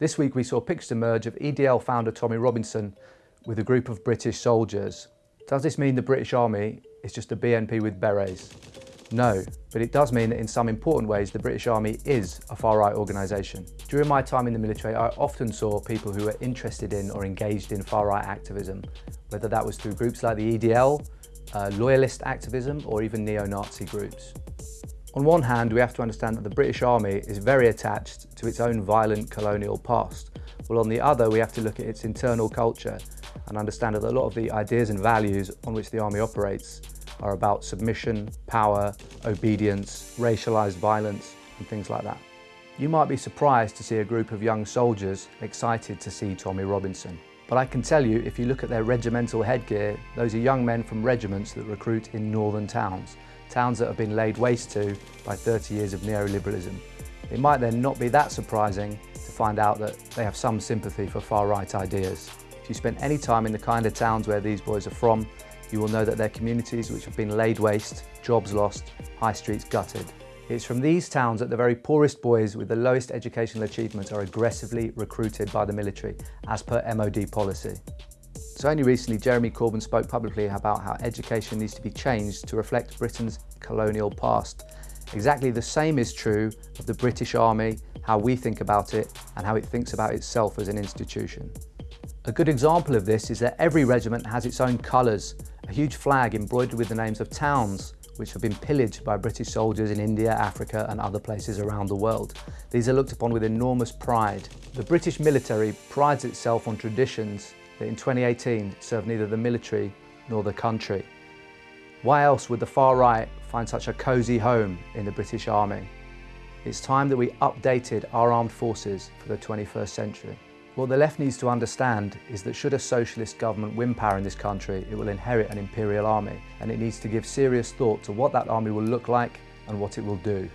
This week we saw pictures emerge of EDL founder Tommy Robinson with a group of British soldiers. Does this mean the British Army is just a BNP with berets? No, but it does mean that in some important ways the British Army is a far-right organisation. During my time in the military I often saw people who were interested in or engaged in far-right activism, whether that was through groups like the EDL, uh, loyalist activism or even neo-Nazi groups. On one hand, we have to understand that the British Army is very attached to its own violent colonial past, while on the other we have to look at its internal culture and understand that a lot of the ideas and values on which the Army operates are about submission, power, obedience, racialised violence and things like that. You might be surprised to see a group of young soldiers excited to see Tommy Robinson. But I can tell you, if you look at their regimental headgear, those are young men from regiments that recruit in northern towns towns that have been laid waste to by 30 years of neoliberalism. It might then not be that surprising to find out that they have some sympathy for far-right ideas. If you spend any time in the kind of towns where these boys are from, you will know that they're communities which have been laid waste, jobs lost, high streets gutted. It's from these towns that the very poorest boys with the lowest educational achievements are aggressively recruited by the military, as per MOD policy. So only recently Jeremy Corbyn spoke publicly about how education needs to be changed to reflect Britain's colonial past. Exactly the same is true of the British Army, how we think about it and how it thinks about itself as an institution. A good example of this is that every regiment has its own colours, a huge flag embroidered with the names of towns which have been pillaged by British soldiers in India, Africa and other places around the world. These are looked upon with enormous pride. The British military prides itself on traditions in 2018 served neither the military nor the country. Why else would the far right find such a cosy home in the British Army? It's time that we updated our armed forces for the 21st century. What the left needs to understand is that should a socialist government win power in this country, it will inherit an imperial army and it needs to give serious thought to what that army will look like and what it will do.